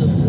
of